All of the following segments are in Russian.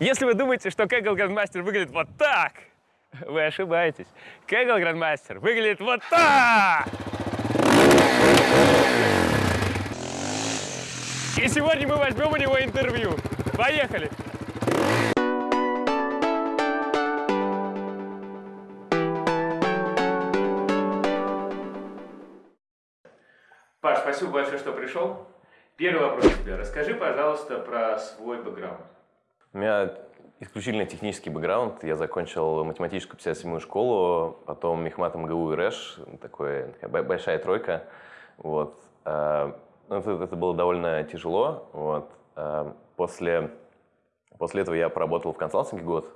Если вы думаете, что Kaggle Grandmaster выглядит вот так, вы ошибаетесь. Kaggle Grandmaster выглядит вот так! И сегодня мы возьмем у него интервью. Поехали! Паш, спасибо большое, что пришел. Первый вопрос тебе. Расскажи, пожалуйста, про свой бэкграунд. У меня исключительно технический бэкграунд. Я закончил математическую 57-ю школу, потом Мехмат МГУ и РЭШ, такой, такая большая тройка. Вот. А, ну, это, это было довольно тяжело. Вот. А, после, после этого я поработал в консалтинге год.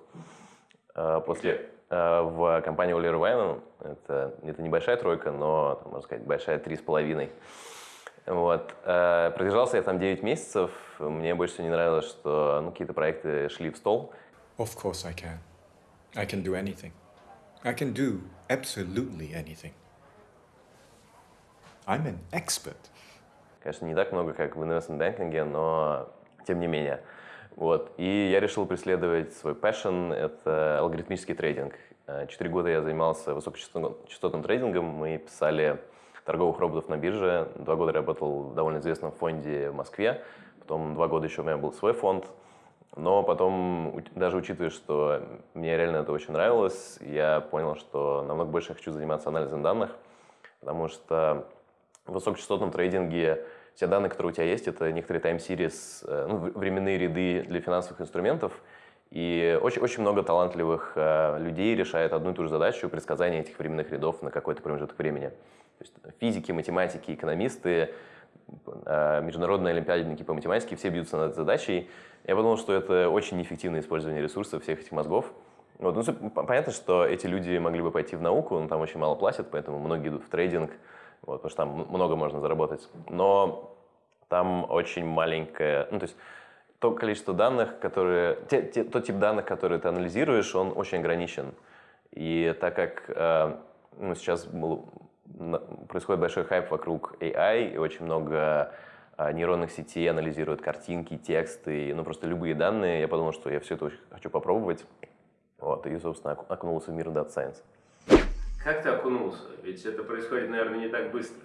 А, после, в компании Оливер Вайнен. Это, это небольшая тройка, но, можно сказать, большая три с половиной. Вот. Э, продержался я там 9 месяцев. Мне больше всего не нравилось, что ну, какие-то проекты шли в стол. Of course I can. I can do anything. I can do absolutely anything. I'm an expert. Конечно, не так много, как в investment банкинге, но тем не менее. Вот. И я решил преследовать свой passion, это алгоритмический трейдинг. Э, четыре года я занимался высокочастотным трейдингом, мы писали торговых роботов на бирже. Два года работал в довольно известном фонде в Москве. Потом два года еще у меня был свой фонд. Но потом, даже учитывая, что мне реально это очень нравилось, я понял, что намного больше я хочу заниматься анализом данных, потому что в высокочастотном трейдинге все данные, которые у тебя есть, это некоторые тайм-сирис, э, ну, временные ряды для финансовых инструментов, и очень, очень много талантливых э, людей решает одну и ту же задачу предсказания этих временных рядов на какой-то промежуток времени. Есть физики, математики, экономисты, э, международные олимпиадники по математике, все бьются над задачей. Я подумал, что это очень неэффективное использование ресурсов всех этих мозгов. Вот, ну, понятно, что эти люди могли бы пойти в науку, но там очень мало платят, поэтому многие идут в трейдинг, вот, потому что там много можно заработать. Но там очень маленькое, ну то есть то количество данных, которые, те, те, тот тип данных, которые ты анализируешь, он очень ограничен. И так как э, ну, сейчас был, происходит большой хайп вокруг AI, и очень много а, нейронных сетей анализируют картинки, тексты, ну просто любые данные. Я подумал, что я все это очень хочу попробовать. Вот, и, собственно, окунулся в мир Data Science. Как ты окунулся? Ведь это происходит, наверное, не так быстро.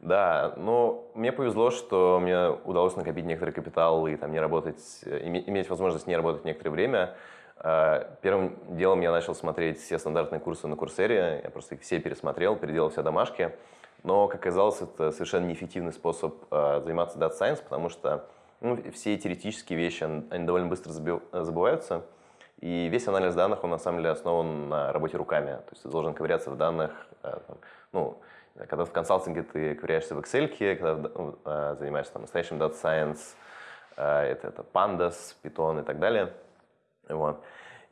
Да, но мне повезло, что мне удалось накопить некоторый капитал и там не работать, э, иметь возможность не работать некоторое время. А, первым делом я начал смотреть все стандартные курсы на Курсере, я просто их все пересмотрел, переделал все домашки. Но, как оказалось, это совершенно неэффективный способ э, заниматься Data Science, потому что ну, все теоретические вещи, они довольно быстро забываются. И весь анализ данных, он на самом деле основан на работе руками. То есть ты должен ковыряться в данных. Э, там, ну, когда в консалтинге ты ковыряешься в Excel, когда э, занимаешься там, настоящим Data Science, э, это, это Pandas, Python и так далее – вот.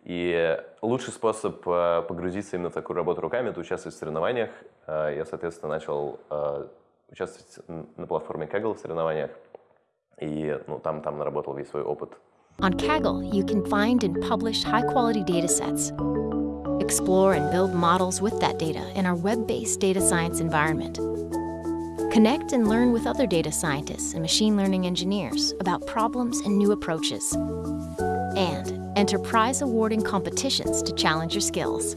И лучший способ э, погрузиться именно в такую работу руками – это участвовать в соревнованиях. Э, я, соответственно, начал э, участвовать на платформе Kaggle в соревнованиях, и ну, там, там наработал весь свой опыт. On Kaggle, you can find and publish high-quality datasets, explore and build models with that data in our web-based data science environment. Connect and learn with other data scientists and machine learning engineers about problems and new approaches. And Enter prize-awarding competitions to challenge your skills.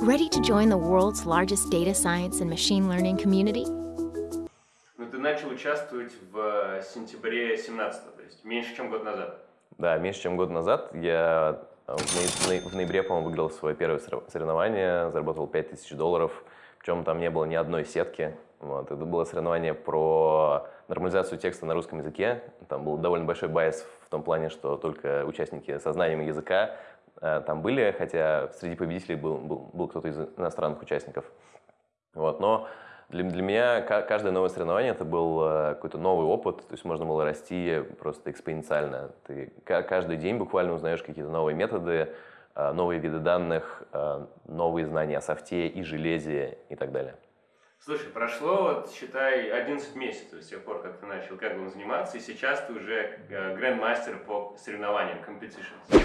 Ready to join the world's largest data science and machine learning community? Ну, ты начал участвовать в сентябре 17 то есть меньше, чем год назад. Да, меньше, чем год назад. Я в ноябре, по-моему, выиграл свое первое соревнование, заработал 5000 долларов, причем там не было ни одной сетки. Вот. Это было соревнование про нормализацию текста на русском языке. Там был довольно большой байс в том плане, что только участники со знанием языка э, там были, хотя среди победителей был, был, был кто-то из иностранных участников. Вот. Но для, для меня каждое новое соревнование это был э, какой-то новый опыт, то есть можно было расти просто экспоненциально. Ты каждый день буквально узнаешь какие-то новые методы, э, новые виды данных, новые знания о софте и железе и так далее. Слушай, прошло, вот, считай, 11 месяцев с тех пор, как ты начал как бы заниматься, и сейчас ты уже грандмастер по соревнованиям, competitions.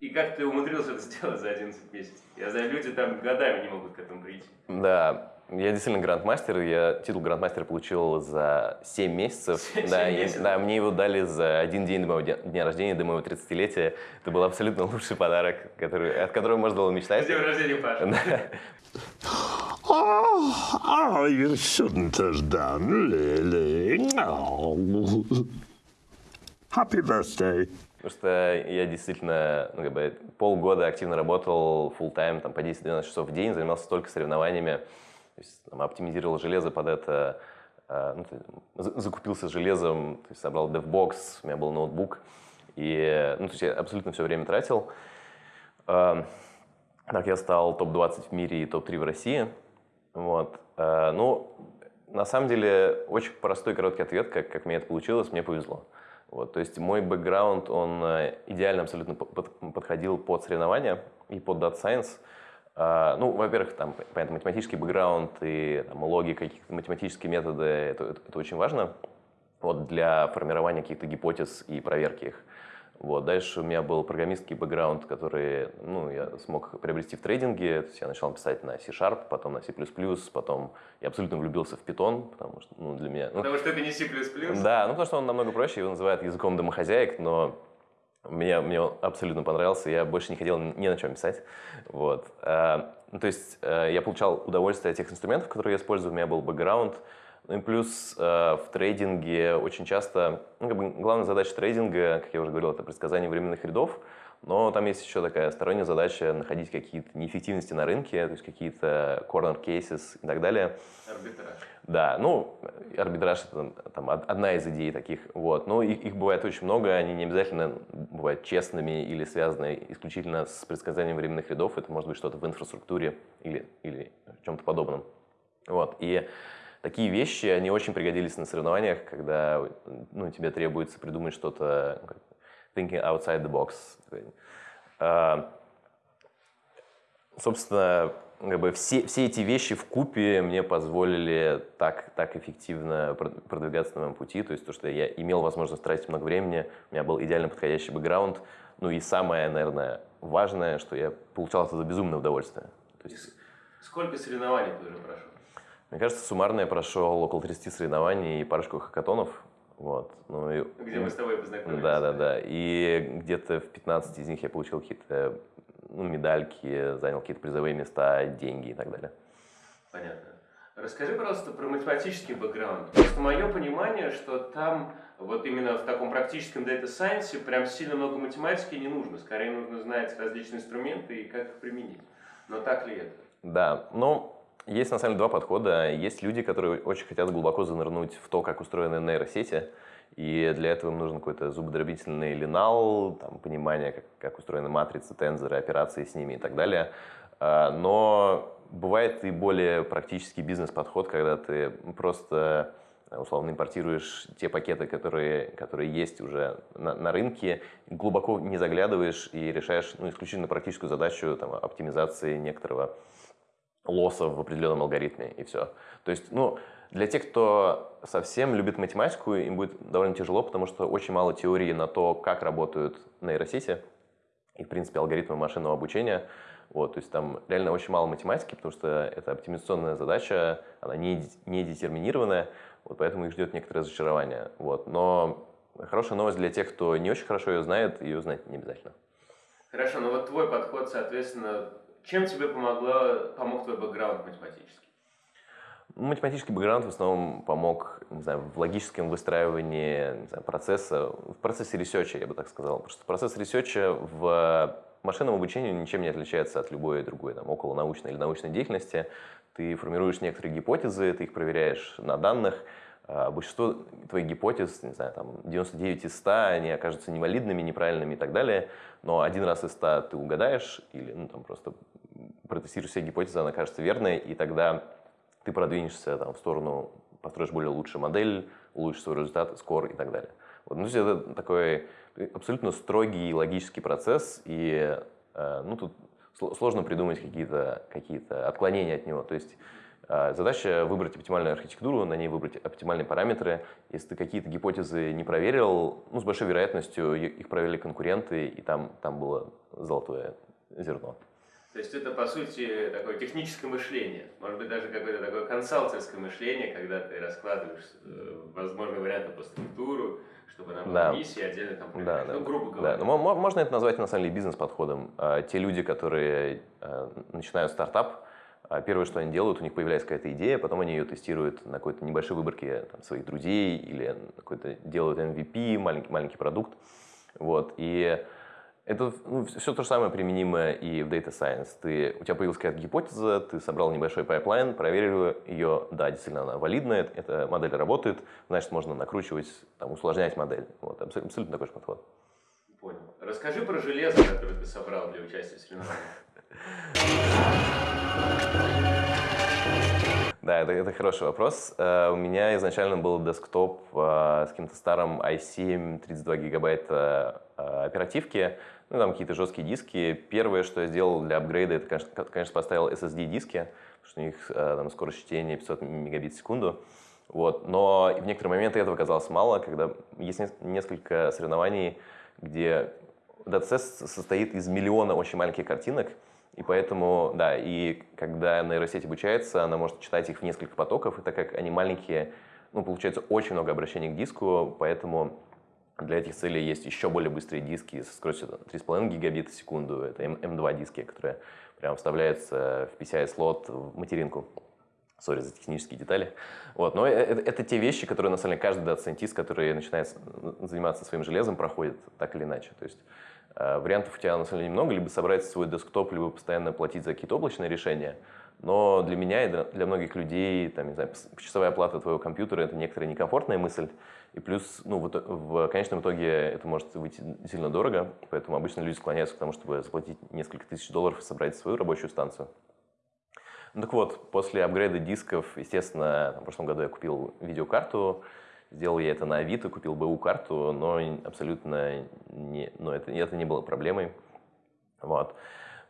И как ты умудрился это сделать за 11 месяцев? Я знаю, люди там годами не могут к этому прийти. Да, я действительно грандмастер. Я титул грандмастера получил за 7 месяцев. Семь да, я- месяцев? да, мне его дали за один день до моего дня, дня рождения, до моего 30-летия. Это был абсолютно лучший подарок, который, от которого можно было мечтать. С днем рождения, Паша. Да. Oh, oh, you shouldn't have done, really. Oh. Happy birthday. Потому что я действительно ну, как бы, полгода активно работал full time там, по 10-12 часов в день, занимался только соревнованиями, то есть, там, оптимизировал железо под это, э, ну, закупился железом, то есть, собрал DevBox, у меня был ноутбук, и ну, то есть, я абсолютно все время тратил. Так я стал топ-20 в мире и топ-3 в России. Вот. Э, Ну, на самом деле, очень простой короткий ответ, как, как мне это получилось, мне повезло. Вот, то есть мой бэкграунд, он э, идеально абсолютно по- под- подходил под соревнования и под Data Science. А, Ну, во-первых, там, понятно, математический бэкграунд и там, логика, какие-то математические методы, это, это- это очень важно вот, для формирования каких-то гипотез и проверки их. Вот. Дальше у меня был программистский бэкграунд, который ну, я смог приобрести в трейдинге. То есть я начал писать на C-Sharp, потом на C++, потом я абсолютно влюбился в Python, потому что ну, для меня... ну, Потому что это не C++. да, ну потому что он намного проще, его называют языком домохозяек, но мне, мне он абсолютно понравился, я больше не хотел ни на чем писать. Вот. А, ну, то есть э, я получал удовольствие от тех инструментов, которые я использую, у меня был бэкграунд. Ну и плюс э, в трейдинге очень часто, ну, как бы главная задача трейдинга, как я уже говорил, это предсказание временных рядов, но там есть еще такая сторонняя задача находить какие-то неэффективности на рынке, то есть какие-то corner cases и так далее. Арбитраж. Да, ну, арбитраж это там, од- одна из идей таких, вот. Но их, их бывает очень много, они не обязательно бывают честными или связаны исключительно с предсказанием временных рядов. Это может быть что-то в инфраструктуре или, или чем-то подобном. Вот, и такие вещи, они очень пригодились на соревнованиях, когда ну, тебе требуется придумать что-то, ну, thinking outside the box. А, собственно, как бы все, все эти вещи в купе мне позволили так, так эффективно прод- продвигаться на моем пути. То есть то, что я имел возможность тратить много времени, у меня был идеально подходящий бэкграунд. Ну и самое, наверное, важное, что я получал от этого безумное удовольствие. То есть, Сколько соревнований ты уже прошел? Мне кажется, суммарно я прошел около 30 соревнований и парочку хакатонов. Вот. Ну, и- Где мы с тобой познакомились? Да, да, да. И где-то в 15 из них я получил какие-то ну, медальки, занял какие-то призовые места, деньги и так далее. Понятно. Расскажи, пожалуйста, про математический бэкграунд. Просто мое понимание, что там вот именно в таком практическом дата сайенсе прям сильно много математики не нужно. Скорее нужно знать различные инструменты и как их применить. Но так ли это? Да, ну, есть на самом деле два подхода. Есть люди, которые очень хотят глубоко занырнуть в то, как устроены нейросети, и для этого им нужен какой-то зубодробительный линал, там, понимание, как, как устроены матрицы, тензоры, операции с ними и так далее. А, Но бывает и более практический бизнес-подход, когда ты просто условно импортируешь те пакеты, которые, которые есть уже на, на рынке, глубоко не заглядываешь и решаешь ну, исключительно практическую задачу там, оптимизации некоторого лосса в определенном алгоритме, и все. То есть, ну, для тех, кто совсем любит математику, им будет довольно тяжело, потому что очень мало теории на то, как работают нейросети и, в принципе, алгоритмы машинного обучения. Вот, то есть там реально очень мало математики, потому что это оптимизационная задача, она не, не детерминированная, вот поэтому их ждет некоторое разочарование. Вот. Но хорошая новость для тех, кто не очень хорошо ее знает, ее знать не обязательно. Хорошо, ну вот твой подход, соответственно, чем тебе помогло, помог твой бэкграунд математический? Ну, Математический бэкграунд в основном помог не знаю, в логическом выстраивании знаю, процесса, в процессе research а, я бы так сказал. Потому что процесс research а в машинном обучении ничем не отличается от любой другой там, около научной или научной деятельности. Ты формируешь некоторые гипотезы, ты их проверяешь на данных. А Большинство твоих гипотез, не знаю, там 99 из 100, они окажутся невалидными, неправильными и так далее. Но один раз из 100 ты угадаешь или ну, там, просто протестируешь все гипотезы, она окажется верной, и тогда ты продвинешься там, в сторону, построишь более лучшую модель, улучшишь свой результат, скор и так далее. Вот, ну, то есть это такой абсолютно строгий логический процесс, и э, ну, тут сло- сложно придумать какие-то какие отклонения от него. То есть Задача выбрать оптимальную архитектуру, на ней выбрать оптимальные параметры. Если ты какие-то гипотезы не проверил, ну, с большой вероятностью их проверили конкуренты, и там, там было золотое зерно. То есть это, по сути, такое техническое мышление. Может быть, даже какое-то такое консалтинское мышление, когда ты раскладываешь э, возможные варианты по структуру, чтобы она была Да. миссия, отдельно там Да, проверять. да. Ну, грубо Да, говоря. но мо- мо- можно это назвать на самом деле бизнес-подходом. А, Те люди, которые э, начинают стартап, а, первое, что они делают, у них появляется какая-то идея, потом они ее тестируют на какой-то небольшой выборке там, своих друзей или какой-то делают MVP, маленький, маленький продукт. Вот. И это все то же самое применимо и в Data Science. Ты, у тебя появилась какая-то гипотеза, ты собрал небольшой pipeline, проверил ее, да, действительно она валидная, эта модель работает, значит, можно накручивать, там, усложнять модель. Вот, абсолютно, абсолютно такой же подход. Понял. Расскажи про железо, которое ты собрал для участия в соревнованиях. Да, это, это хороший вопрос. Э, У меня изначально был десктоп э, с каким-то старым i7, 32 гигабайта э, оперативки, ну, там какие-то жесткие диски. Первое, что я сделал для апгрейда, это, конечно, ко- конечно, поставил SSD-диски, потому что у них там скорость чтения 500 мегабит в секунду. Вот. Но в некоторые моменты этого казалось мало, когда есть нес- несколько соревнований, где датасет состоит из миллиона очень маленьких картинок, и поэтому, да, и когда нейросеть обучается, она может читать их в несколько потоков, и так как они маленькие, ну, получается очень много обращений к диску, поэтому для этих целей есть еще более быстрые диски со скоростью там, 3,5 гигабита в секунду. Это М- M2 диски, которые прям вставляются в PCI-слот в материнку. Sorry за технические детали. Вот. Но э- это, это те вещи, которые, на самом деле, каждый дата-сайентист, который начинает заниматься своим железом, проходит так или иначе. То есть вариантов у тебя, на самом деле, немного. Либо собрать свой десктоп, либо постоянно платить за какие-то облачные решения. Но для меня и для- многих людей, там, не знаю, часовая оплата твоего компьютера – это некоторая некомфортная мысль. И плюс, ну, в, в конечном итоге это может выйти сильно дорого, поэтому обычно люди склоняются к тому, чтобы заплатить несколько тысяч долларов и собрать свою рабочую станцию. Ну так вот, после апгрейда дисков, естественно, в прошлом году я купил видеокарту, сделал я это на Авито, купил БУ карту, но абсолютно не, ну, это, это не было проблемой. Вот.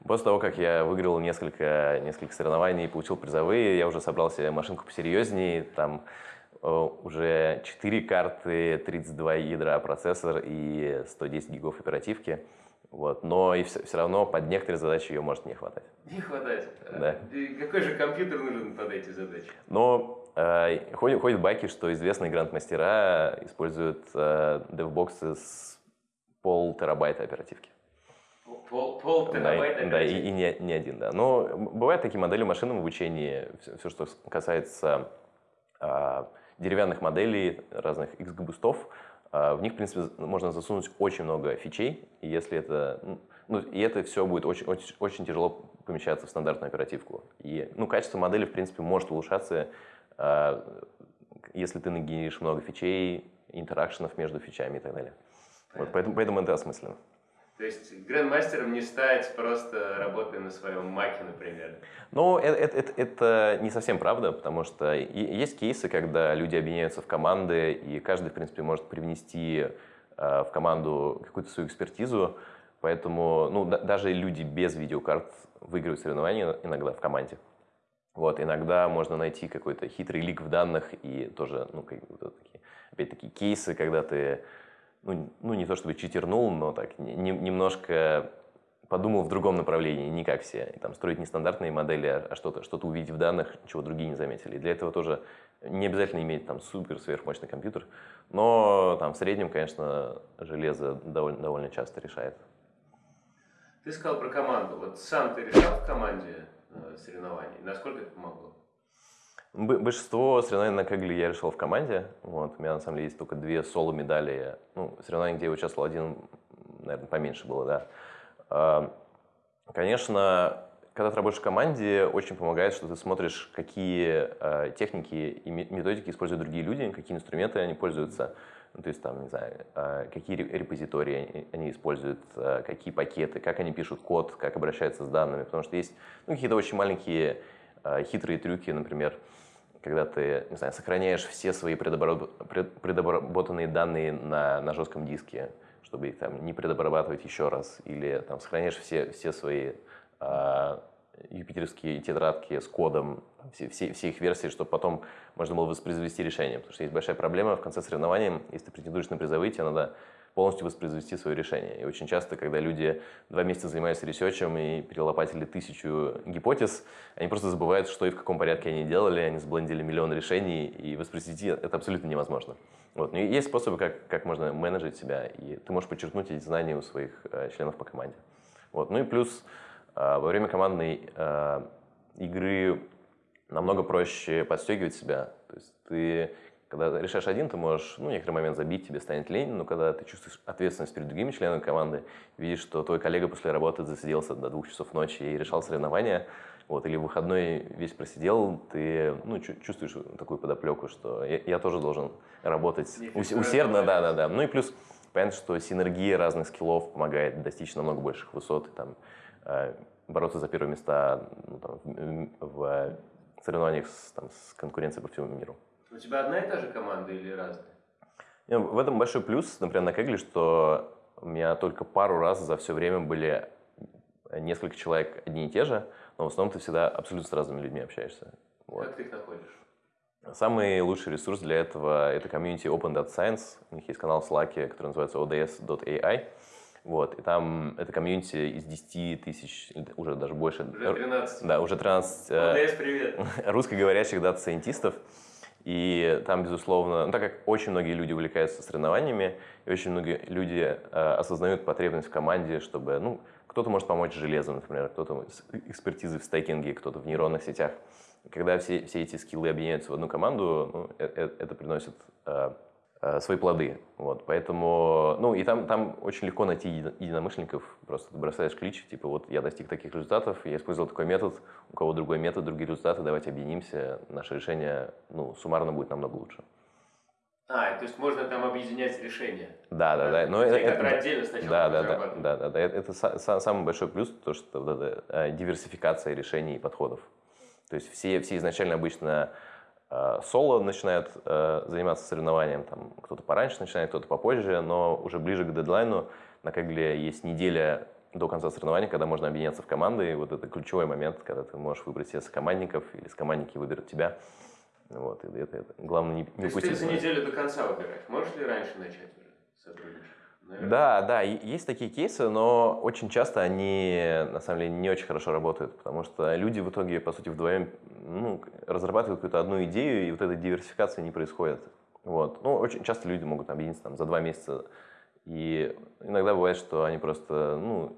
После того, как я выиграл несколько, несколько соревнований и получил призовые, я уже собрал себе машинку посерьезнее, там э, уже 4 карты, 32 ядра процессор и 110 гигов оперативки. Вот. Но и все, все равно под некоторые задачи ее может не хватать. Не хватает. Да. И какой же компьютер нужен под эти задачи? Но ходят, ходят байки, что известные гранд-мастера используют э, девбоксы с пол терабайта оперативки. Пол, пол Да, терабайта и, да, и, и не, не один, да. Но бывают такие модели в машинном обучении, все, что касается а, деревянных моделей, разных X-бустов, а, в них, в принципе, можно засунуть очень много фичей, и если это, ну, и это все будет очень, очень, очень тяжело помещаться в стандартную оперативку. И, ну, качество модели, в принципе, может улучшаться, если ты нагенеришь много фичей, интеракшенов между фичами и так далее. Вот, поэтому, поэтому это осмысленно. То есть грандмастером не стать, просто работая на своем маке, например. Ну, это, это, это- это не совсем правда, потому что есть кейсы, когда люди объединяются в команды, и каждый, в принципе, может привнести э, в команду какую-то свою экспертизу. Поэтому ну, да- даже люди без видеокарт выигрывают соревнования иногда в команде. Вот, иногда можно найти какой-то хитрый лик в данных и тоже, ну, как, вот такие, опять-таки, кейсы, когда ты, ну, ну, не то чтобы читернул, но так, не- не- немножко подумал в другом направлении, не как все. И там строить не стандартные модели, а а что-то что увидеть в данных, чего другие не заметили. И для этого тоже не обязательно иметь там супер сверхмощный компьютер, но там в среднем, конечно, железо довольно, довольно часто решает. Ты сказал про команду. Вот сам ты решал в команде соревнований? Насколько это помогло? Большинство соревнований на Кегле я решил в команде. Вот. У меня на самом деле есть только две соло-медали. Ну, соревнования, где я участвовал один, наверное, поменьше было, да. А, Конечно, когда ты работаешь в команде, очень помогает, что ты смотришь, какие э, техники и ме- методики используют другие люди, какие инструменты они пользуются. Ну, то есть, там, не знаю, э, какие ре- репозитории они- используют, э, какие пакеты, как они пишут код, как обращаются с данными. Потому что есть ну, какие-то очень маленькие э, хитрые трюки, например, когда ты, не знаю, сохраняешь все свои предобработанные данные на, на жестком диске, чтобы их там не предобрабатывать еще раз, или там сохраняешь все, все свои а, юпитерские тетрадки с кодом, все, все, все их версии, чтобы потом можно было воспроизвести решение. Потому что есть большая проблема в конце соревнований, если ты претендуешь на призовые, тебе надо полностью воспроизвести свое решение. И очень часто, когда люди два месяца занимаются ресерчем и перелопатили тысячу гипотез, они просто забывают, что и в каком порядке они делали, они сблендили миллион решений, и воспроизвести это абсолютно невозможно. Вот. Но есть способы, как, как можно менеджить себя, и ты можешь подчеркнуть эти знания у своих э, членов по команде. Вот. Ну и плюс во время командной э, игры намного проще подстегивать себя. То есть ты когда решаешь один, ты можешь, ну, некоторый момент забить, тебе станет лень, но когда ты чувствуешь ответственность перед другими членами команды, видишь, что твой коллега после работы засиделся до двух часов ночи и решал соревнования, вот, или в выходной весь просидел, ты ну, чувствуешь такую подоплеку, что я, я тоже должен работать ус, усердно, да, да, да. Ну и плюс понятно, что синергия разных скиллов помогает достичь намного больших высот, и, там, бороться за первые места ну, там, в, в соревнованиях с, там, с конкуренцией по всему миру. У тебя одна и та же команда или разные? В этом большой плюс, например, на Kaggle, что у меня только пару раз за все время были несколько человек одни и те же, но в основном ты всегда абсолютно с разными людьми общаешься. Вот. Как ты их находишь? Самый лучший ресурс для этого – это комьюнити Open Data Science. У них есть канал в Slack, который называется ods.ai. Вот, и там это комьюнити из 10 тысяч, уже даже больше. Уже 13. Да, уже 13. ODS, привет. Русскоговорящих дата-сайентистов. И там, безусловно, ну, так как очень многие люди увлекаются соревнованиями, и очень многие люди э, осознают потребность в команде, чтобы, ну, кто-то может помочь железом, например, кто-то с экспертизой в стейкинге, кто-то в нейронных сетях. Когда все, все эти скиллы объединяются в одну команду, ну, это, это приносит э, Э, свои плоды. Вот, поэтому, ну, и там, там очень легко найти единомышленников. Просто ты бросаешь клич, типа, вот я достиг таких результатов, я использовал такой метод, у кого другой метод, другие результаты, давайте объединимся, наше решение, ну, суммарно будет намного лучше. А, то есть можно там объединять решения. Да, да, да. Но это, которые отдельно сначала да, да, да, да, да, да. Это, это самый большой плюс, то, что вот эта э, диверсификация решений и подходов. То есть все, все изначально обычно Э, соло начинают э, заниматься соревнованием, там кто-то пораньше начинает, кто-то попозже, но уже ближе к дедлайну на Кегле есть неделя до конца соревнования, когда можно объединяться в команды, и вот это ключевой момент, когда ты можешь выбрать себе сокомандников, или сокомандники выберут тебя. Вот, и это, это главное не, не То есть ты за неделю до конца выбираешь. Можешь ли раньше начать уже сотрудничать? Наверное. Да, да, есть такие кейсы, но очень часто они на самом деле не очень хорошо работают, потому что люди в итоге, по сути, вдвоем ну, разрабатывают какую-то одну идею, и вот этой диверсификации не происходит. Вот. Ну, очень часто люди могут объединиться там, за два месяца, и иногда бывает, что они просто ну,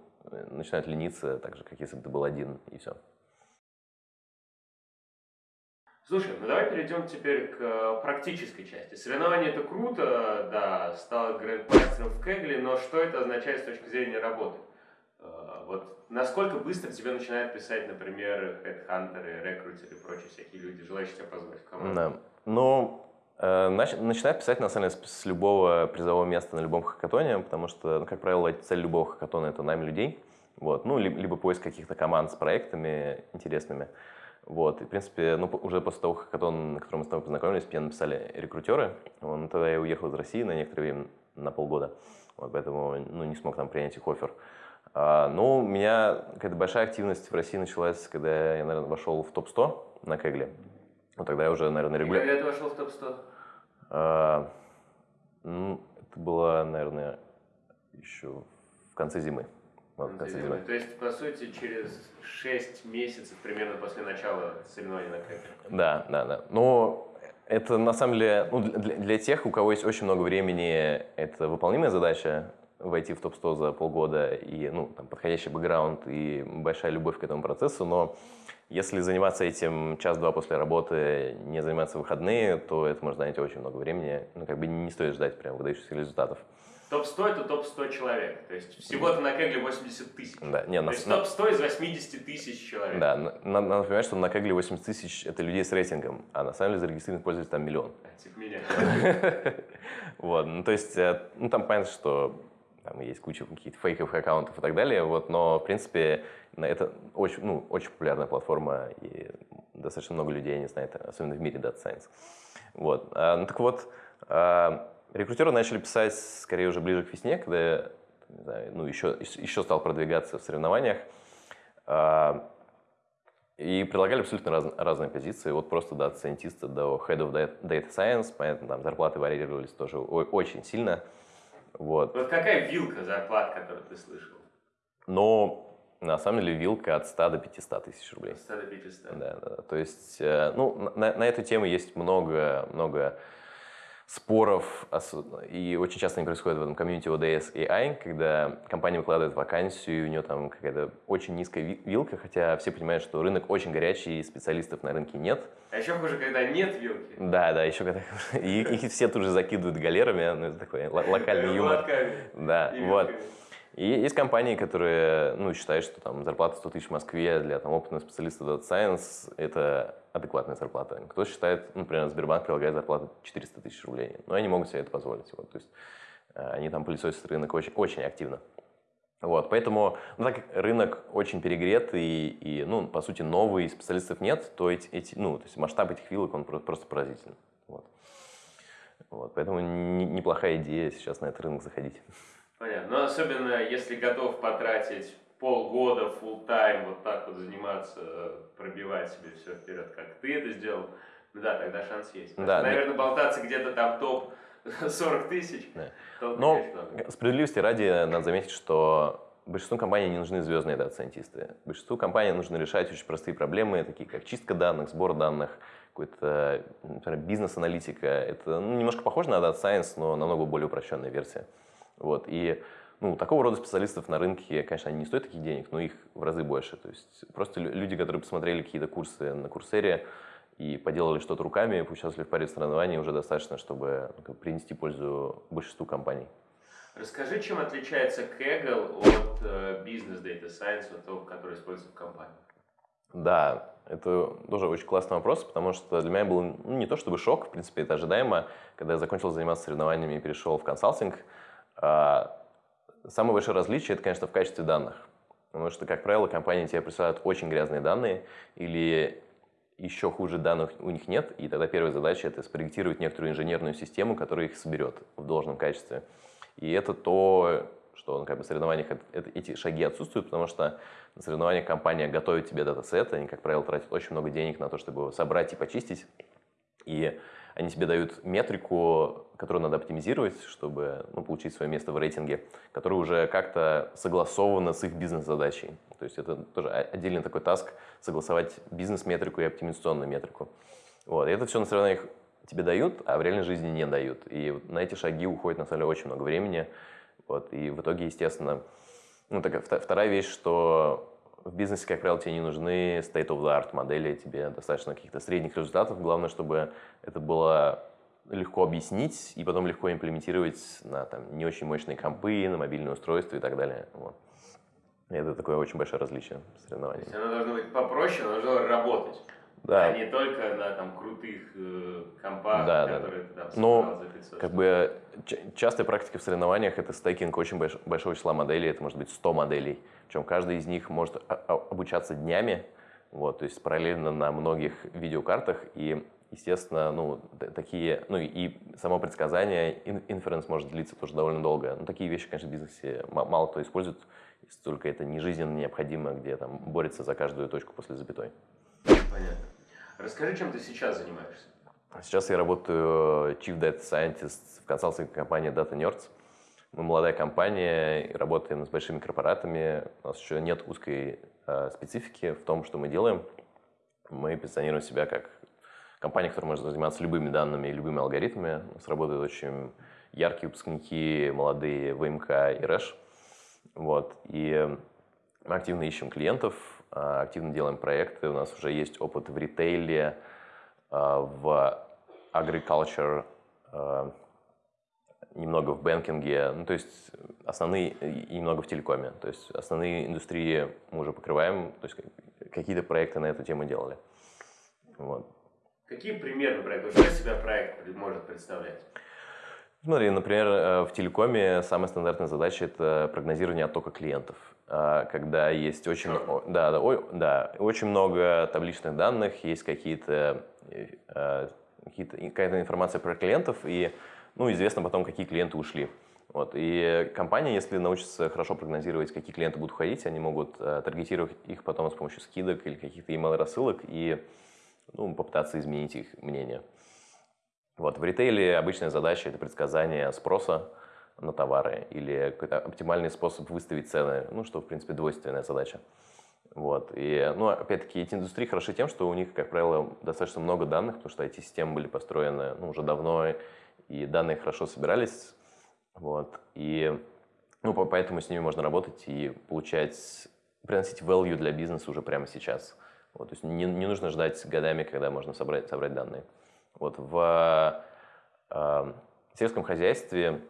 начинают лениться, так же, как если бы ты был один, и все. Слушай, ну давай перейдем теперь к э, практической части. Соревнование это круто, да, стал грандмастером в Кегле, но что это означает с точки зрения работы? Э, вот насколько быстро тебе начинают писать, например, хедхантеры, рекрутеры и прочие всякие люди, желающие тебя позвать в команду? Да. Ну, э, начинают писать, на самом деле, с любого призового места на любом хакатоне, потому что, ну, как правило, цель любого хакатона – это найм людей. Вот. Ну, либо, либо поиск каких-то команд с проектами интересными. Вот, и, в принципе, ну, уже после того, как он, на котором мы с тобой познакомились, мне написали рекрутеры. Он, тогда я уехал из России на некоторое время, на полгода. Вот, поэтому ну, не смог там принять их офер. А, ну, у меня какая-то большая активность в России началась, когда я, наверное, вошел в топ-100 на Кегле. Вот тогда я уже, наверное, регулярно... Когда ты вошел в топ-100? А, ну, это было, наверное, еще в конце зимы. Вот. То есть, по сути, через 6 месяцев примерно после начала соревнований на кэпе. Да, да, да. Но это на самом деле, ну, для, для тех, у кого есть очень много времени, это выполнимая задача войти в топ-100 за полгода и ну, там, подходящий бэкграунд и большая любовь к этому процессу, но если заниматься этим час-два после работы, не заниматься в выходные, то это может занять очень много времени. Ну, как бы не стоит ждать прям выдающихся результатов. Топ-100 это топ-100 человек. То есть всего-то на Кегле 80 тысяч. Да, не, То на, есть топ-100 из 80 тысяч человек. Да, надо, надо понимать, что на Кегле 80 тысяч это людей с рейтингом, а на самом деле зарегистрированных пользователей там миллион. Типа меня. Вот, ну то есть, э, ну там понятно, что там есть куча каких-то фейковых аккаунтов и так далее, вот, но в принципе это очень, ну, очень популярная платформа и достаточно много людей не знает, особенно в мире Data Science. Вот, а, ну так вот, а, Рекрутеры начали писать скорее уже ближе к весне, когда я не знаю, ну, еще, еще стал продвигаться в соревнованиях. А, И предлагали абсолютно раз, разные позиции, от просто дата-сайентиста до head of data science, понятно, там зарплаты варьировались тоже очень сильно. Вот. Вот какая вилка зарплат, которую ты слышал? Но на самом деле вилка от 100 до 500 тысяч рублей. От 100 до 500. Да, да. То есть, э, ну, на, на эту тему есть много, много споров, и очень часто они происходят в этом комьюнити ODS и AI, когда компания выкладывает вакансию, и у нее там какая-то очень низкая вилка, хотя все понимают, что рынок очень горячий, и специалистов на рынке нет. А еще хуже, когда нет вилки. Да, да, еще когда... И их все тут же закидывают галерами, ну, это такой локальный юмор. Да, вот. И есть компании, которые ну, считают, что там зарплата 100 тысяч в Москве для там, опытного специалиста Data Science – это адекватная зарплата. Кто считает, например, Сбербанк предлагает зарплату 400 тысяч рублей, но они могут себе это позволить. Вот, то есть э, они там пылесосят рынок очень, очень активно. Вот, поэтому, ну, так рынок очень перегрет и, и, ну, по сути, новый, специалистов нет, то эти, эти, ну, то есть масштаб этих вилок, он просто поразительный. Вот. Вот, поэтому неплохая идея сейчас на этот рынок заходить. Понятно. Но особенно, если готов потратить полгода full тайм вот так вот заниматься, пробивать себе все вперед, как ты это сделал, ну да, тогда шанс есть. Да, наверное, да. болтаться где-то там топ 40 тысяч. Да. Но справедливости ради надо заметить, что большинству компаний не нужны звездные дата-сайентисты. Большинству компаний нужно решать очень простые проблемы, такие как чистка данных, сбор данных, какой-то бизнес-аналитика. Это ну, немножко похоже на Data Science, но намного более упрощенная версия. Вот. И ну, такого рода специалистов на рынке, конечно, они не стоят таких денег, но их в разы больше. То есть просто люди, которые посмотрели какие-то курсы на Курсере и поделали что-то руками, поучаствовали в паре соревнований, уже достаточно, чтобы ну, принести пользу большинству компаний. Расскажи, чем отличается Kaggle от э, Business Data Science, от того, который используется в компании? Да, это тоже очень классный вопрос, потому что для меня был ну, не то чтобы шок, в принципе, это ожидаемо, когда я закончил заниматься соревнованиями и перешел в консалтинг – а, самое большое различие – это, конечно, в качестве данных. Потому что, как правило, компании тебе присылают очень грязные данные или еще хуже данных у них нет, и тогда первая задача – это спроектировать некоторую инженерную систему, которая их соберет в должном качестве. И это то, что на как бы, соревнованиях это, эти шаги отсутствуют, потому что на соревнованиях компания готовит тебе датасет, они, как правило, тратят очень много денег на то, чтобы его собрать и почистить. И они тебе дают метрику, которую надо оптимизировать, чтобы ну, получить свое место в рейтинге, которая уже как-то согласована с их бизнес-задачей. То есть это тоже отдельный такой таск согласовать бизнес-метрику и оптимизационную метрику. Вот. И это все на соревнованиях тебе дают, а в реальной жизни не дают. И на эти шаги уходит на самом деле очень много времени. Вот. И в итоге, естественно, ну, такая вторая вещь, что в бизнесе, как правило, тебе не нужны state-of-the-art модели, тебе достаточно каких-то средних результатов. Главное, чтобы это было легко объяснить и потом легко имплементировать на там, не очень мощные компы, на мобильные устройства и так далее. Вот. Это такое очень большое различие соревнований. То есть оно должно быть попроще, но должно работать. Да. А не только на там, крутых э, компах, да, которые да. ты там Но, как бы, частая практика в соревнованиях – это стейкинг очень больш большого числа моделей, это может быть 100 моделей. Причем каждый из них может обучаться днями, вот, то есть параллельно на многих видеокартах. И, естественно, ну, такие, ну и само предсказание, инференс может длиться тоже довольно долго. Но такие вещи, конечно, в бизнесе мало кто использует, если только это не жизненно необходимо, где там борется за каждую точку после запятой. Понятно. Расскажи, чем ты сейчас занимаешься? Сейчас я работаю Chief Data Scientist в консалтинговой компании Data Nerds. Мы молодая компания, работаем с большими корпоратами. У нас еще нет узкой э, специфики в том, что мы делаем. Мы позиционируем себя как компания, которая может заниматься любыми данными и любыми алгоритмами. У нас работают очень яркие выпускники, молодые ВМК и РЭШ. Вот. И мы активно ищем клиентов, а, активно делаем проекты. У нас уже есть опыт в ритейле, а, в agriculture, а, немного в бэнкинге, ну, то есть основные, и немного в телекоме. То есть основные индустрии мы уже покрываем, то есть какие-то проекты на эту тему делали. Вот. Какие примеры проекты? Что себя проект может представлять? Смотри, например, э, в телекоме самая стандартная задача – это прогнозирование оттока клиентов. А, когда есть очень, да, да, ой, да, очень много табличных данных, есть какие-то, э, какие какая-то информация про клиентов, и ну, известно потом, какие клиенты ушли. Вот. И компания, если научится хорошо прогнозировать, какие клиенты будут ходить, они могут э, таргетировать их потом с помощью скидок или каких-то email рассылок и ну, попытаться изменить их мнение. Вот. В ритейле обычная задача – это предсказание спроса на товары или какой-то оптимальный способ выставить цены, ну, что, в принципе, двойственная задача. Вот. И, ну, опять-таки, эти индустрии хороши тем, что у них, как правило, достаточно много данных, потому что эти системы были построены ну, уже давно, и данные хорошо собирались вот. И ну, поэтому с ними можно работать и получать, приносить value для бизнеса уже прямо сейчас. Вот, то есть не, не нужно ждать годами, когда можно собрать, собрать данные. Вот, в э, сельском хозяйстве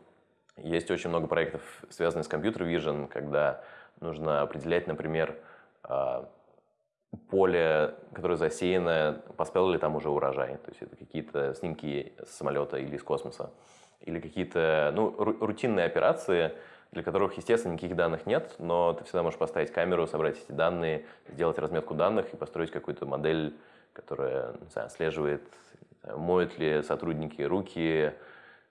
есть очень много проектов, связанных с компьютер vision, когда нужно определять, например, э, поле, которое засеяно, поспел ли там уже урожай. То есть это какие-то снимки с самолета или из космоса или какие-то ну, рутинные операции, для которых, естественно, никаких данных нет, но ты всегда можешь поставить камеру, собрать эти данные, сделать разметку данных и построить какую-то модель, которая знаю, отслеживает, моют ли сотрудники руки,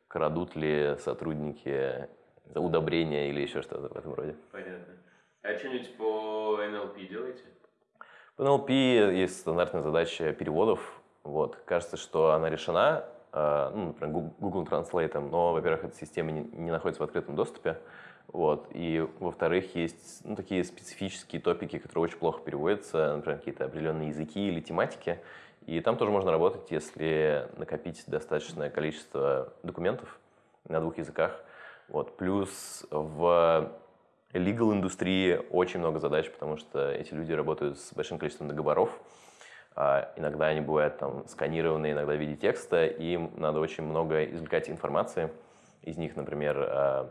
крадут ли сотрудники удобрения или еще что-то в этом роде. Понятно. А что-нибудь по NLP делаете? По NLP есть стандартная задача переводов. Вот. Кажется, что она решена, Э, ну, например, Google Translate, но, во-первых, эта система не, не находится в открытом доступе, вот, и, во-вторых, есть ну, такие специфические топики, которые очень плохо переводятся, например, какие-то определенные языки или тематики, и там тоже можно работать, если накопить достаточное количество документов на двух языках. Вот. Плюс в legal индустрии очень много задач, потому что эти люди работают с большим количеством договоров, а иногда они бывают там сканированы, иногда в виде текста, им надо очень много извлекать информации. Из них, например, а,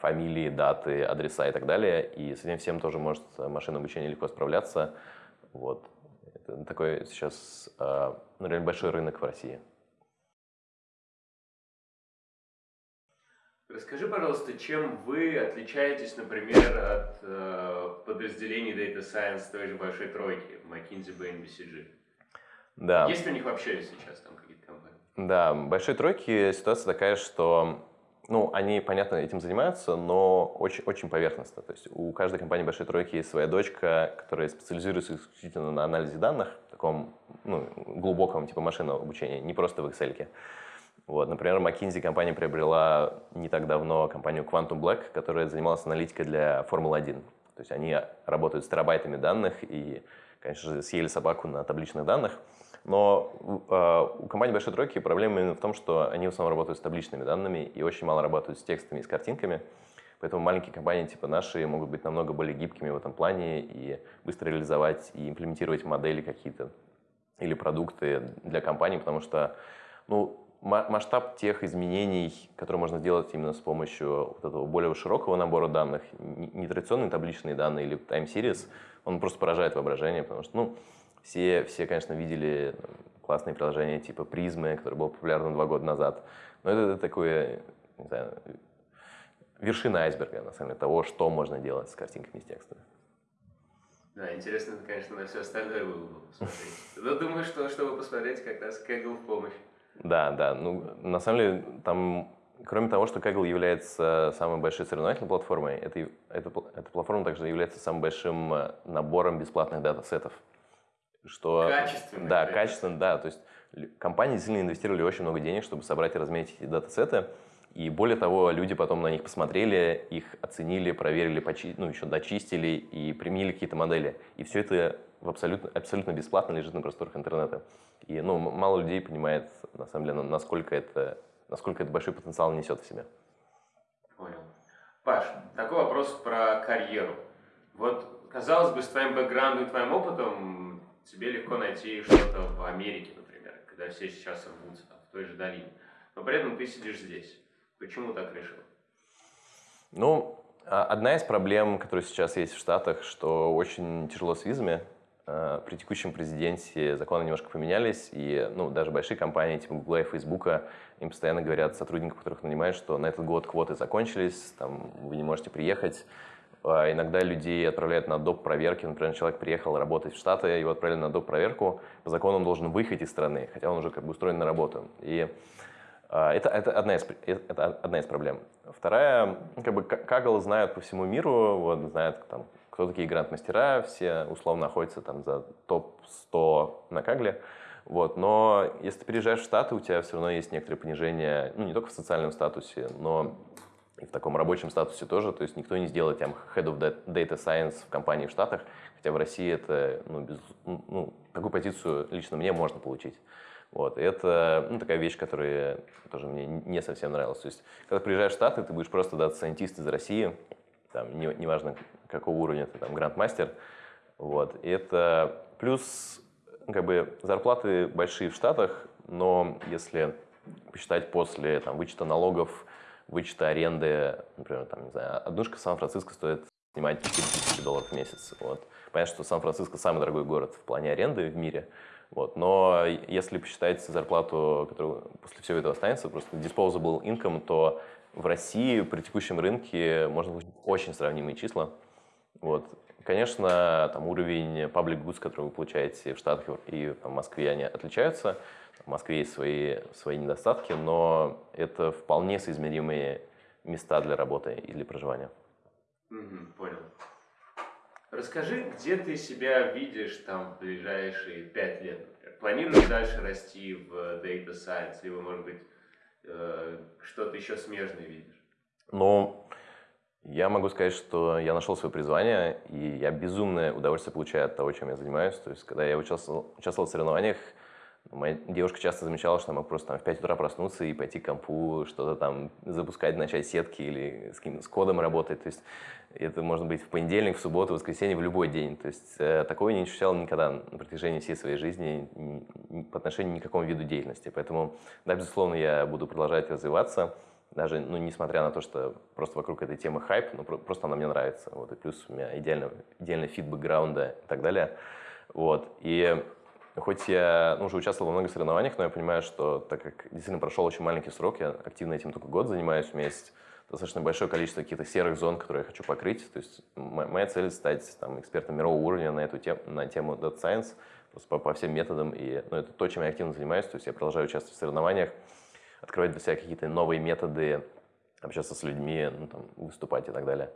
фамилии, даты, адреса и так далее. И с этим всем тоже может машинное обучение легко справляться. Вот. Это такой сейчас а, ну, реально большой рынок в России. Расскажи, пожалуйста, чем вы отличаетесь, например, от э, подразделений Data Science той же большой тройки, McKinsey, Bain, BCG? Да. Есть у них вообще сейчас там какие-то компании? Да, большой тройки ситуация такая, что ну, они, понятно, этим занимаются, но очень, очень поверхностно. То есть у каждой компании большой тройки есть своя дочка, которая специализируется исключительно на анализе данных, таком ну, глубоком типа машинного обучения, не просто в Excel. Вот, например, McKinsey компания приобрела не так давно компанию Quantum Black, которая занималась аналитикой для Формулы-1. То есть они работают с терабайтами данных и, конечно же, съели собаку на табличных данных. Но э, у компании Большой Тройки проблема именно в том, что они в основном работают с табличными данными и очень мало работают с текстами и с картинками. Поэтому маленькие компании типа наши могут быть намного более гибкими в этом плане и быстро реализовать и имплементировать модели какие-то или продукты для компаний, потому что ну, масштаб тех изменений, которые можно сделать именно с помощью вот этого более широкого набора данных, не традиционные табличные данные или time series, он просто поражает воображение, потому что, ну, все, все, конечно, видели классные приложения типа призмы, которое было популярно два года назад, но это, это такое, не знаю, вершина айсберга, на самом деле, того, что можно делать с картинками и с текстами. Да, интересно, конечно, на все остальное вы посмотреть. Но думаю, что чтобы посмотреть, как раз Kaggle в помощь. Да, да. Ну, на самом деле, там, кроме того, что Kaggle является самой большой соревновательной платформой, это, это, эта платформа также является самым большим э, набором бесплатных дата-сетов. Что, качественно. Да, качественно, да. То есть компании действительно инвестировали очень много денег, чтобы собрать и разметить эти дата-сеты. И более того, люди потом на них посмотрели, их оценили, проверили, почи... ну, еще дочистили и применили какие-то модели. И все это в абсолютно, абсолютно бесплатно лежит на просторах интернета. И ну, мало людей понимает, на самом деле, насколько это, насколько это большой потенциал несет в себе. Понял. Паш, такой вопрос про карьеру. Вот, казалось бы, с твоим бэкграундом и твоим опытом тебе легко найти что-то в Америке, например, когда все сейчас рвутся, в той же долине. Но при этом ты сидишь здесь. Почему так решил? Ну, а, одна из проблем, которая сейчас есть в Штатах, что очень тяжело с визами. Э, при текущем президенте законы немножко поменялись, и ну, даже большие компании типа Google и Facebook им постоянно говорят сотрудникам, которых нанимают, что на этот год квоты закончились, там, вы не можете приехать. А иногда людей отправляют на доп. проверки. Например, человек приехал работать в Штаты, его отправили на доп. проверку. По закону он должен выехать из страны, хотя он уже как бы устроен на работу. И А, Это, это, одна из, э, это одна из проблем. Вторая, ну, как бы Kaggle знают по всему миру, вот, знают, там, кто такие гранд-мастера, все условно находятся там за топ-100 на Кагле. Вот. Но если ты переезжаешь в Штаты, у тебя все равно есть некоторое понижение, ну, не только в социальном статусе, но и в таком рабочем статусе тоже. То есть никто не сделает там Head of Data Science в компании в Штатах, хотя в России это, ну, без, ну такую позицию лично мне можно получить. Вот. И это ну, такая вещь, которая тоже мне не совсем нравилась. То есть, когда приезжаешь в Штаты, ты будешь просто дата-сайентист из России, там, не, неважно, какого уровня ты там, гранд-мастер. Вот. И это плюс как бы зарплаты большие в Штатах, но если посчитать после там, вычета налогов, вычета аренды, например, там, не знаю, однушка в Сан-Франциско стоит снимать 4 тысячи долларов в месяц. Вот. Понятно, что Сан-Франциско самый дорогой город в плане аренды в мире, вот. Но если посчитать зарплату, которая после всего этого останется, просто disposable income, то в России при текущем рынке можно получить очень сравнимые числа. Вот. Конечно, там уровень public goods, который вы получаете в Штатах и в Москве, они отличаются. В Москве есть свои, свои недостатки, но это вполне соизмеримые места для работы и для проживания. Угу, понял. Расскажи, где ты себя видишь там в ближайшие пять лет? Планируешь дальше расти в Data Science, либо, может быть, э, что-то еще смежное видишь? Ну, я могу сказать, что я нашел свое призвание, и я безумное удовольствие получаю от того, чем я занимаюсь. То есть, когда я участвовал, участвовал в соревнованиях, Моя девушка часто замечала, что я мог просто там, в 5 утра проснуться и пойти к компу, что-то там запускать, начать сетки или с, с кодом работать. То есть это может быть в понедельник, в субботу, в воскресенье, в любой день. То есть э, такое не ощущал никогда на протяжении всей своей жизни ни, ни, по отношению ни к какому виду деятельности. Поэтому, да, безусловно, я буду продолжать развиваться, даже, ну, несмотря на то, что просто вокруг этой темы хайп, ну, просто она мне нравится. Вот, и плюс у меня идеально, идеальный fit бэкграунда и так далее. Вот, и Хоть я ну, уже участвовал во многих соревнованиях, но я понимаю, что так как действительно прошел очень маленький срок, я активно этим только год занимаюсь, у меня есть достаточно большое количество каких-то серых зон, которые я хочу покрыть. То есть моя цель стать там, экспертом мирового уровня на эту тему, на тему Data Science просто по, по всем методам. И ну, это то, чем я активно занимаюсь. То есть я продолжаю участвовать в соревнованиях, открывать для себя какие-то новые методы, общаться с людьми, ну, там, выступать и так далее.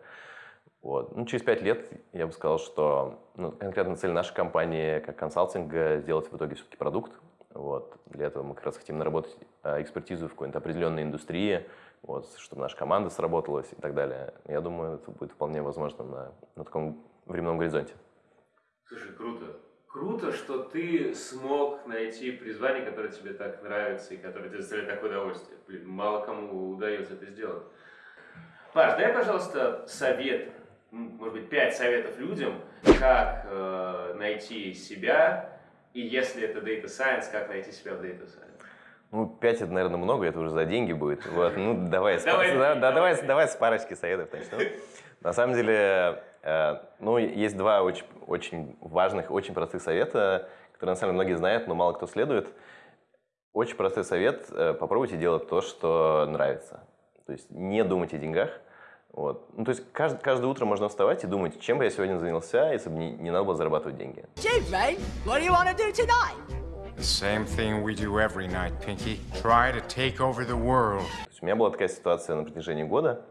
Вот. Ну, через пять лет я бы сказал, что ну, конкретно цель нашей компании как консалтинга сделать в итоге все-таки продукт. Вот. Для этого мы как раз хотим наработать а, экспертизу в какой-то определенной индустрии, вот, чтобы наша команда сработалась и так далее. Я думаю, это будет вполне возможно на, на таком временном горизонте. Слушай, круто. Круто, что ты смог найти призвание, которое тебе так нравится и которое тебе доставляет такое удовольствие. Блин, мало кому удается это сделать. Паш, дай, пожалуйста, совет может быть, пять советов людям, как э, найти себя, и если это Data Science, как найти себя в Data Science? Ну, пять это, наверное, много, это уже за деньги будет. Вот, ну, давай, давай, да, давай, давай, с парочки советов начнем. На самом деле, ну, есть два очень, очень важных, очень простых совета, которые, на самом деле, многие знают, но мало кто следует. Очень простой совет э, – попробуйте делать то, что нравится. То есть не думать о деньгах, вот. Ну, то есть каждое, каждое утро можно вставать и думать, чем бы я сегодня занялся, если бы не, не надо было зарабатывать деньги. what do you want to do tonight? The same thing we do every night, Pinky. Try to take over the world. у меня была такая ситуация на протяжении года.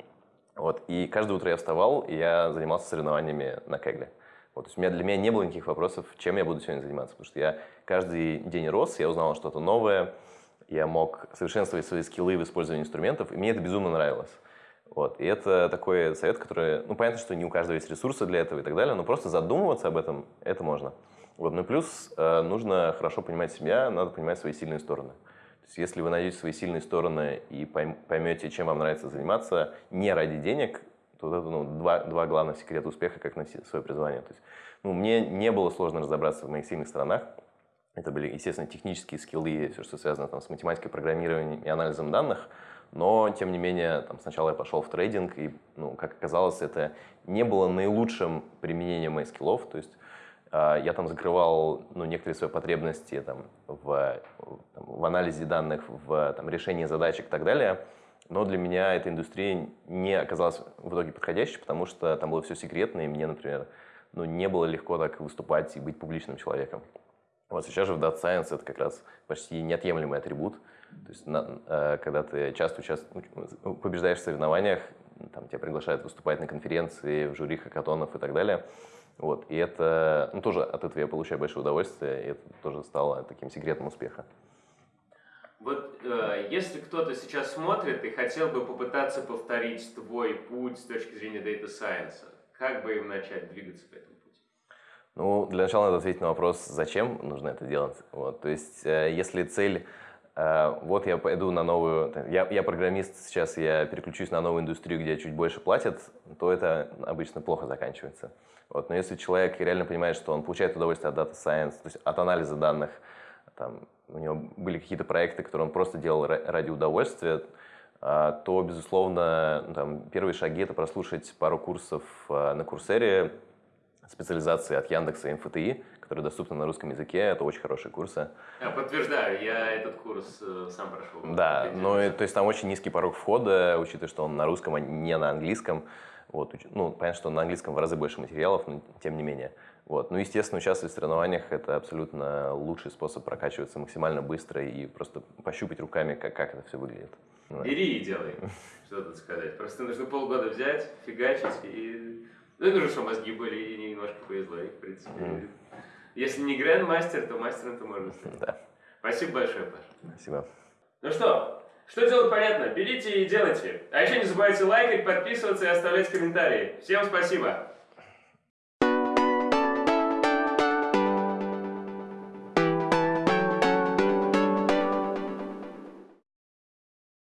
Вот, и каждое утро я вставал, и я занимался соревнованиями на кегле. Вот, то есть у меня, для меня не было никаких вопросов, чем я буду сегодня заниматься, потому что я каждый день рос, я узнал что-то новое, я мог совершенствовать свои скиллы в использовании инструментов, и мне это безумно нравилось. Вот. И это такой совет, который, ну, понятно, что не у каждого есть ресурсы для этого и так далее, но просто задумываться об этом, это можно. Вот. Ну и плюс э, нужно хорошо понимать себя, надо понимать свои сильные стороны. То есть если вы найдете свои сильные стороны и поймете, чем вам нравится заниматься не ради денег, то вот это ну, два, два главных секрета успеха, как найти свое призвание. То есть, ну, мне не было сложно разобраться в моих сильных сторонах. Это были, естественно, технические скиллы, все, что связано там, с математикой, программированием и анализом данных – но, тем не менее, там, сначала я пошел в трейдинг, и, ну, как оказалось, это не было наилучшим применением моих скиллов. То есть я там закрывал ну, некоторые свои потребности там, в, там, в анализе данных, в там, решении задачек и так далее. Но для меня эта индустрия не оказалась в итоге подходящей, потому что там было все секретно, и мне, например, ну, не было легко так выступать и быть публичным человеком. Вот сейчас же в Data Science это как раз почти неотъемлемый атрибут – То есть, на- э, когда ты часто участ- ну, побеждаешь в соревнованиях, там тебя приглашают выступать на конференции, в жюри хакатонов и так далее. Вот. И это, ну, тоже от этого я получаю большое удовольствие, и это тоже стало таким секретом успеха. Вот э, если кто-то сейчас смотрит и хотел бы попытаться повторить твой путь с точки зрения Data Science, как бы им начать двигаться по этому пути? Ну, для начала надо ответить на вопрос, зачем нужно это делать. Вот, то есть, э, если цель, э, вот я пойду на новую, я, я программист, сейчас я переключусь на новую индустрию, где чуть больше платят, то это обычно плохо заканчивается. Вот, но если человек реально понимает, что он получает удовольствие от Data Science, то есть от анализа данных, там, у него были какие-то проекты, которые он просто делал ра- ради удовольствия, а, то, безусловно, ну, там, первые шаги – это прослушать пару курсов а, на Курсере, специализации от Яндекса и МФТИ, которые доступны на русском языке. Это очень хорошие курсы. Я подтверждаю, я этот курс э, сам прошел. Да, но и- то есть там очень низкий порог входа, учитывая, что он на русском, а не на английском. Вот, ну, понятно, что на английском в разы больше материалов, но тем не менее. Вот. Ну, естественно, участвовать в соревнованиях – это абсолютно лучший способ прокачиваться максимально быстро и просто пощупать руками, как, как это все выглядит. Ну. Бери и делай. Что тут сказать? Просто нужно полгода взять, фигачить и... Ну, и нужно, чтобы мозги были и немножко повезло. И, в принципе, Мгм. если не гранд-мастер, то мастером-то можно стать. Да, Спасибо большое, Паш. спасибо. Ну что, что делать понятно? Берите и делайте. А еще не забывайте лайкать, подписываться и оставлять комментарии. Всем спасибо!